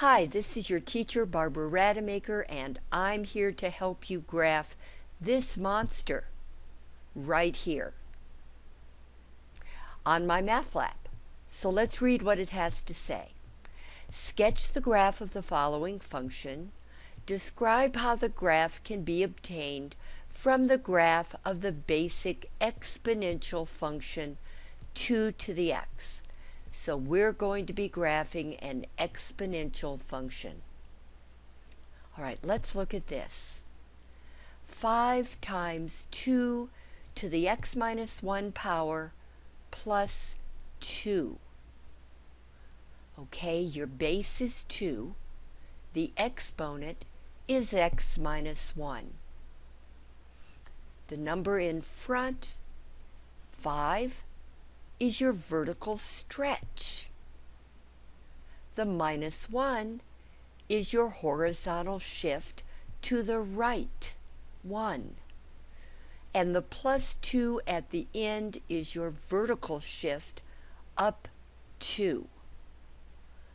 Hi, this is your teacher Barbara Rademacher and I'm here to help you graph this monster right here on MyMathLab. So let's read what it has to say. Sketch the graph of the following function. Describe how the graph can be obtained from the graph of the basic exponential function 2 to the x. So we're going to be graphing an exponential function. All right, let's look at this. 5 times 2 to the x minus 1 power plus 2. Okay, your base is 2. The exponent is x minus 1. The number in front, 5, is your vertical stretch. The minus 1 is your horizontal shift to the right, 1. And the plus 2 at the end is your vertical shift up 2.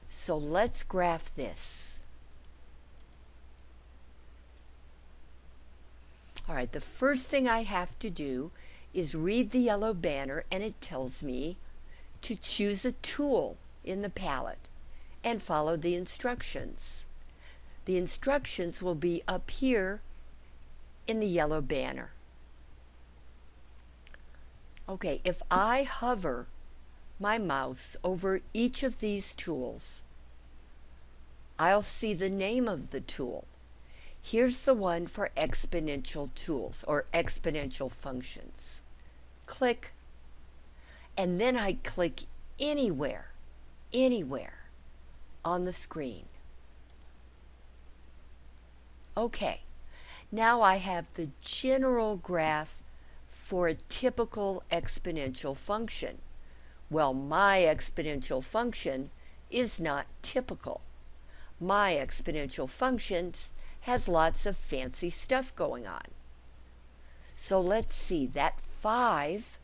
So let's graph this. All right, the first thing I have to do is read the yellow banner and it tells me to choose a tool in the palette and follow the instructions. The instructions will be up here in the yellow banner. Okay, if I hover my mouse over each of these tools, I'll see the name of the tool. Here's the one for exponential tools or exponential functions click, and then I click anywhere, anywhere on the screen. Okay, now I have the general graph for a typical exponential function. Well, my exponential function is not typical. My exponential function has lots of fancy stuff going on. So let's see, that 5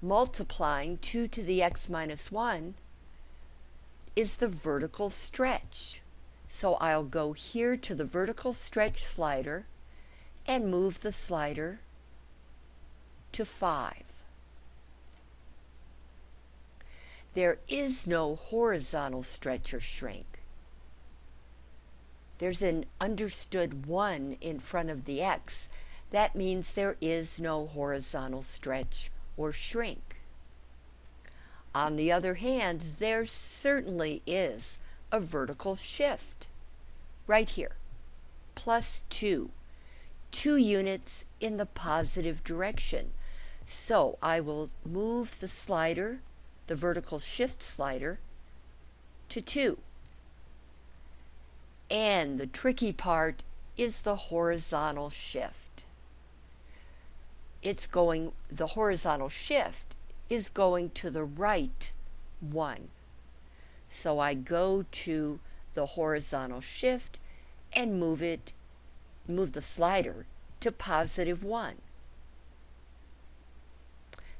multiplying 2 to the x minus 1 is the vertical stretch. So I'll go here to the vertical stretch slider and move the slider to 5. There is no horizontal stretch or shrink. There's an understood 1 in front of the x that means there is no horizontal stretch or shrink. On the other hand, there certainly is a vertical shift right here, plus 2, 2 units in the positive direction. So I will move the slider, the vertical shift slider, to 2. And the tricky part is the horizontal shift it's going, the horizontal shift is going to the right one. So I go to the horizontal shift and move it, move the slider to positive one.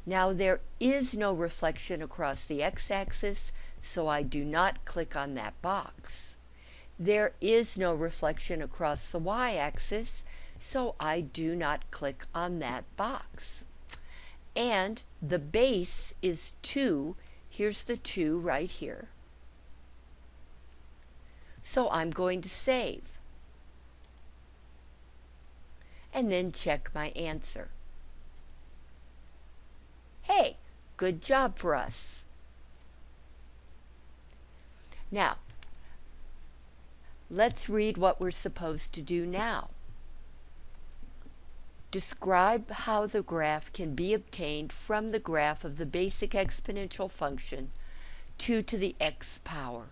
Now there is no reflection across the x-axis, so I do not click on that box. There is no reflection across the y-axis, so I do not click on that box. And the base is 2. Here's the 2 right here. So I'm going to save. And then check my answer. Hey, good job for us. Now, let's read what we're supposed to do now. Describe how the graph can be obtained from the graph of the basic exponential function 2 to the x power.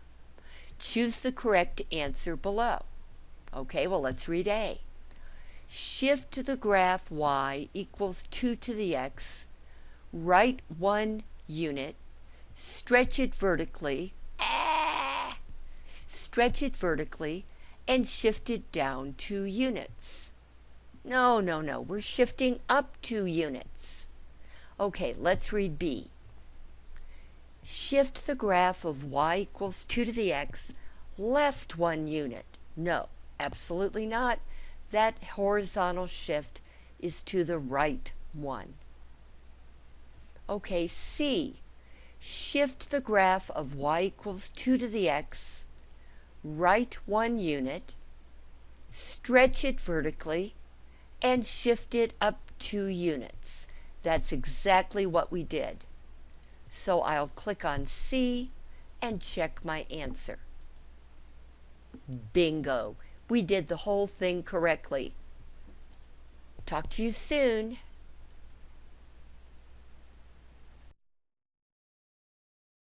Choose the correct answer below. Okay, well let's read A. Shift to the graph y equals 2 to the x, right one unit, stretch it vertically, ah, stretch it vertically, and shift it down two units. No, no, no. We're shifting up two units. Okay, let's read B. Shift the graph of y equals 2 to the x left one unit. No, absolutely not. That horizontal shift is to the right one. Okay, C. Shift the graph of y equals 2 to the x, right one unit, stretch it vertically, and shift it up two units. That's exactly what we did. So I'll click on C and check my answer. Bingo! We did the whole thing correctly. Talk to you soon.